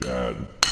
dad.